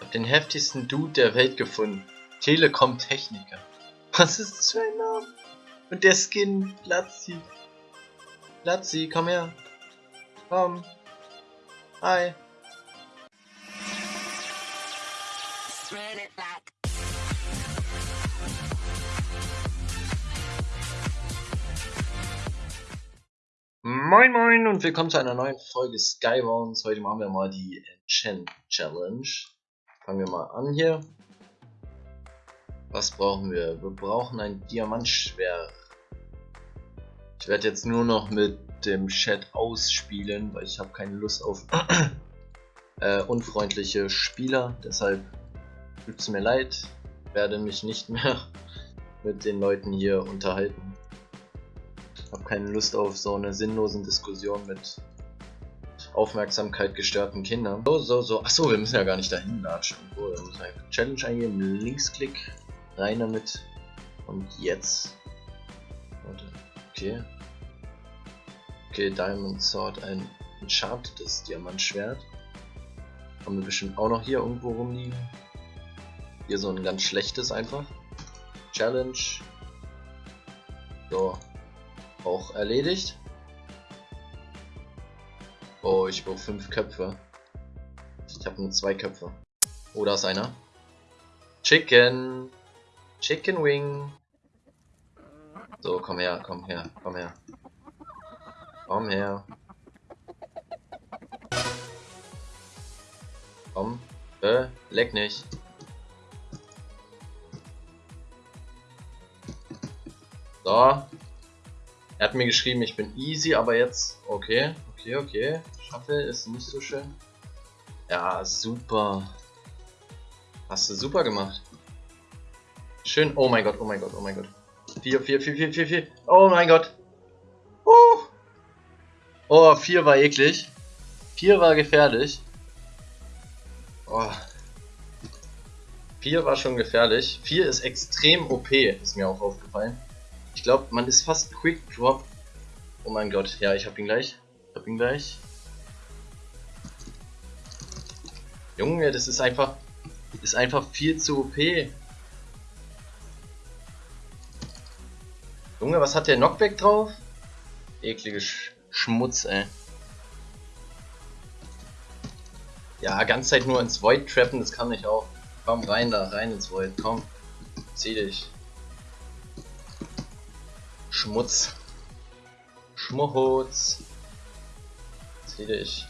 Ich hab den heftigsten Dude der Welt gefunden. Telekom Techniker. Was ist das für ein Name? Und der Skin, Platzi. Platzi, komm her. Komm. Hi. Moin moin und willkommen zu einer neuen Folge Skybounds. Heute machen wir mal die Enchant Challenge. Fangen wir mal an hier. Was brauchen wir? Wir brauchen ein Diamantschwert. Ich werde jetzt nur noch mit dem Chat ausspielen, weil ich habe keine Lust auf äh, unfreundliche Spieler. Deshalb tut es mir leid, werde mich nicht mehr mit den Leuten hier unterhalten habe keine Lust auf so eine sinnlosen Diskussion mit Aufmerksamkeit gestörten Kindern. So, so, so. Achso, wir müssen ja gar nicht dahin latschen. Oh, wir müssen einfach Challenge eingeben, Linksklick, rein damit. Und jetzt. Warte. Okay. Okay, Diamond Sword, ein enchantedes Diamantschwert. Haben wir bestimmt auch noch hier irgendwo rumliegen. Hier so ein ganz schlechtes einfach. Challenge. So, auch erledigt. Oh, ich brauche fünf Köpfe. Ich habe nur zwei Köpfe. Oh, da ist einer. Chicken. Chicken Wing. So, komm her, komm her, komm her. Komm her. Komm. Äh, leck nicht. So, er hat mir geschrieben, ich bin easy, aber jetzt... Okay, okay, okay. Schaffe ist nicht so schön. Ja, super. Hast du super gemacht. Schön. Oh mein Gott, oh mein Gott, oh mein Gott. 4, 4, 4, 4, 4, 4. Oh mein Gott. Uh. Oh, 4 war eklig. 4 war gefährlich. Oh. 4 war schon gefährlich. 4 ist extrem OP, ist mir auch aufgefallen. Ich glaube, man ist fast Quick Drop. Oh mein Gott, ja, ich hab ihn gleich. Ich hab ihn gleich. Junge, das ist einfach. Ist einfach viel zu OP. Junge, was hat der Knockback drauf? Eklige Sch Schmutz, ey. Ja, ganz Zeit nur ins Void trappen, das kann ich auch. Komm rein da, rein ins Void, komm. Zieh dich. Schmutz. Schmutz. Sehe ich.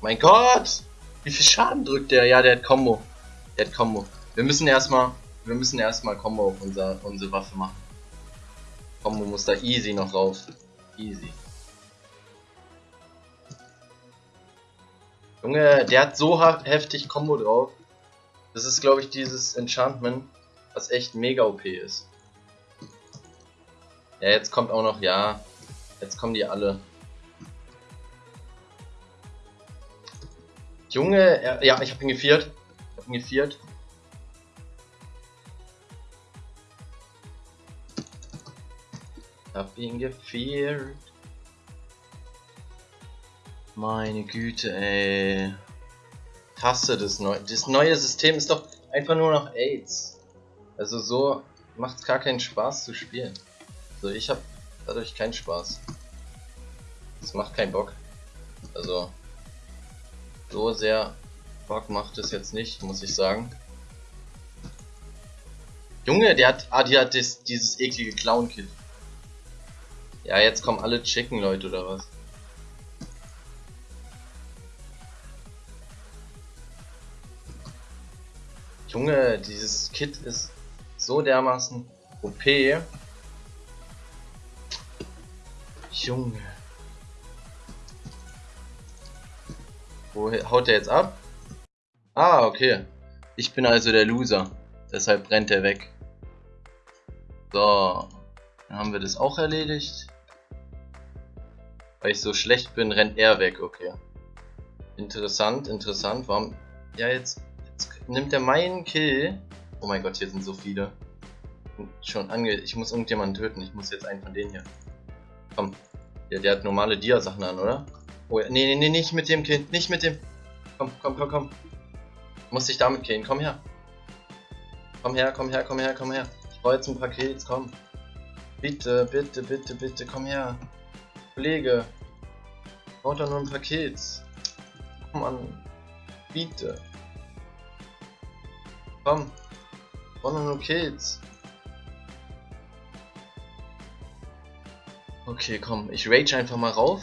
Mein Gott! Wie viel Schaden drückt der? Ja, der hat Combo. Der hat Combo. Wir müssen erstmal. Wir müssen erstmal Combo auf unser, unsere Waffe machen. Combo muss da easy noch raus. Easy. Junge, der hat so heftig Combo drauf. Das ist glaube ich dieses Enchantment, was echt mega OP ist. Ja, jetzt kommt auch noch, ja. Jetzt kommen die alle. Junge, ja, ich hab ihn geviert. Ich hab ihn geviert. Hab ihn geviert. Meine Güte, ey. Hasse das neue. Das neue System ist doch einfach nur noch AIDS. Also so macht es gar keinen Spaß zu spielen. Also ich habe dadurch keinen Spaß. Es macht keinen Bock. Also so sehr Bock macht es jetzt nicht, muss ich sagen. Junge, der hat, ah, die hat das, dieses eklige Clown-Kit. Ja, jetzt kommen alle Chicken, Leute, oder was? Junge, dieses Kit ist so dermaßen OP. Junge. Wo haut der jetzt ab? Ah, okay. Ich bin also der Loser. Deshalb brennt er weg. So. Dann haben wir das auch erledigt. Weil ich so schlecht bin, rennt er weg. Okay. Interessant, interessant. Warum... Ja, jetzt, jetzt nimmt er meinen Kill. Oh mein Gott, hier sind so viele. Schon ange... Ich muss irgendjemanden töten. Ich muss jetzt einen von denen hier. Komm. Ja, der hat normale Dia-Sachen an, oder? Oh ja, nee, nee, nee, nicht mit dem Kind, nicht mit dem. Komm, komm, komm, komm. Muss ich damit gehen? Komm her. Komm her, komm her, komm her, komm her. Ich brauche jetzt ein Paket, komm. Bitte, bitte, bitte, bitte, komm her. Kollege. Ich brauche doch nur ein Paket. Komm an. Bitte. Komm. Ich brauche nur Kids. Okay, komm. Ich rage einfach mal rauf.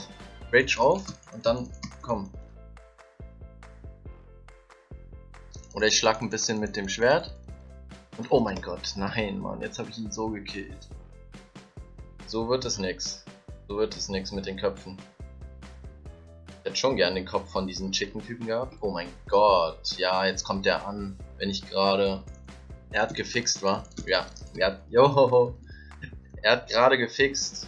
Rage rauf. Und dann, komm. Oder ich schlag ein bisschen mit dem Schwert. Und oh mein Gott, nein, Mann, jetzt habe ich ihn so gekillt. So wird es nix. So wird es nix mit den Köpfen. Ich hätte schon gern den Kopf von diesen Chicken-Typen gehabt. Oh mein Gott, ja, jetzt kommt der an, wenn ich gerade... Er hat gefixt, war? Ja, er hat... Johoho. Er hat gerade gefixt.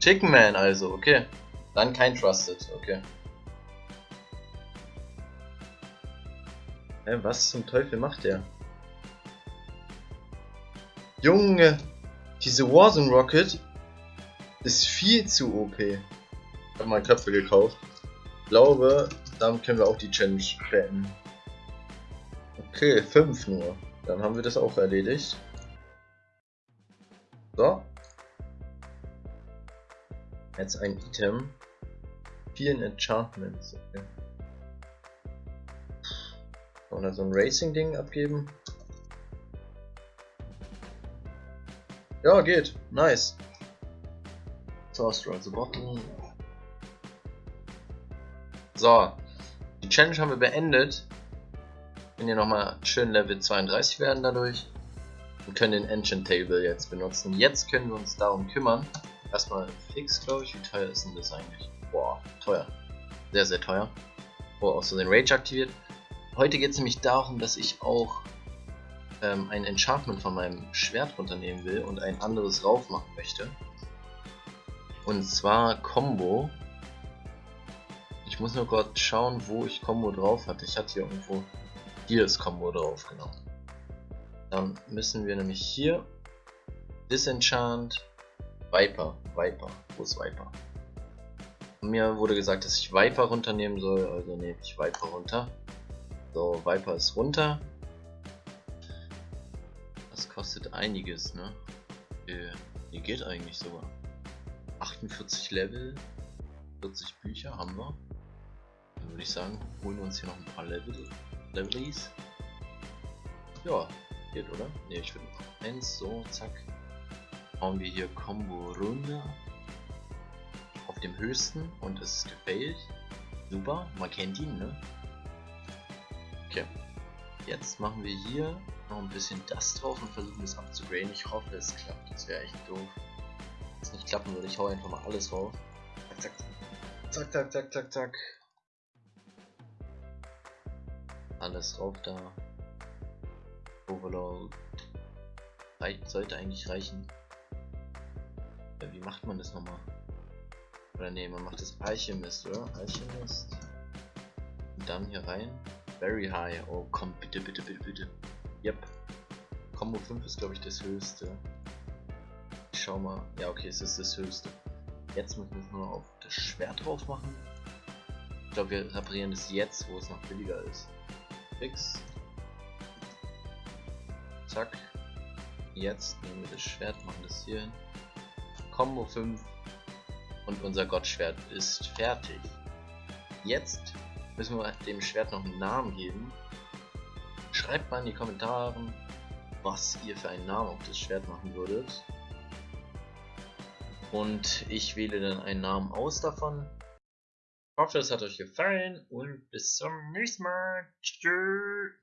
Chicken Man also, okay. Dann kein Trusted, okay. Hä, was zum Teufel macht der? Junge, diese Warzone Rocket ist viel zu OP. Ich habe mal Köpfe gekauft. Ich glaube, damit können wir auch die Challenge beenden. Okay, 5 nur. Dann haben wir das auch erledigt. So. Jetzt ein Item. Vielen Enchantments. Okay. Oder so ein Racing-Ding abgeben. Ja, geht. Nice. Source the Bottom. So. Die Challenge haben wir beendet. Wenn wir nochmal schön Level 32 werden dadurch. Wir können den Engine Table jetzt benutzen. Jetzt können wir uns darum kümmern. Erstmal fix, glaube ich. Wie teuer ist denn das eigentlich? Boah, teuer. Sehr, sehr teuer. Oh, auch so den Rage aktiviert. Heute geht es nämlich darum, dass ich auch ähm, ein Enchantment von meinem Schwert runternehmen will und ein anderes rauf machen möchte. Und zwar Combo. Ich muss nur gerade schauen, wo ich Combo drauf hatte. Ich hatte hier irgendwo... Hier ist Combo drauf, genau. Dann müssen wir nämlich hier Disenchant Viper. Viper. Wo ist Viper? Mir wurde gesagt, dass ich Viper runternehmen soll, also nehme ich Viper runter. So, Viper ist runter. Das kostet einiges, ne? Hier, hier geht eigentlich sogar. 48 Level, 40 Bücher haben wir. Dann würde ich sagen, holen wir uns hier noch ein paar Level, Levelies. Ja, geht oder? Ne, ich würde noch eins, so, zack. Hauen wir hier Combo runter. Auf dem höchsten und es ist gefailt. Super, man kennt ihn, ne? Okay. Jetzt machen wir hier noch ein bisschen das drauf und versuchen es abzugraden. Ich hoffe es klappt. Das wäre echt doof. Wenn es nicht klappen würde, ich hau einfach mal alles rauf. Zack, zack, zack, zack, zack, zack. Alles rauf da. Overload. Sollte eigentlich reichen. Ja, wie macht man das nochmal? Oder ne, man macht das Alchemist, oder? Alchemist. Und dann hier rein. Very high. Oh komm, bitte, bitte, bitte, bitte. Yep. Combo 5 ist glaube ich das höchste. Ich schau mal. Ja, okay, es ist das höchste. Jetzt müssen wir es nur auf das Schwert drauf machen. Ich glaube, wir reparieren das jetzt, wo es noch billiger ist. Fix. Zack. Jetzt nehmen wir das Schwert, machen das hier hin. Combo 5. Und unser Gottschwert ist fertig. Jetzt müssen wir dem Schwert noch einen Namen geben. Schreibt mal in die Kommentare, was ihr für einen Namen auf das Schwert machen würdet. Und ich wähle dann einen Namen aus davon. Ich hoffe, es hat euch gefallen und bis zum nächsten Mal. Tschüss.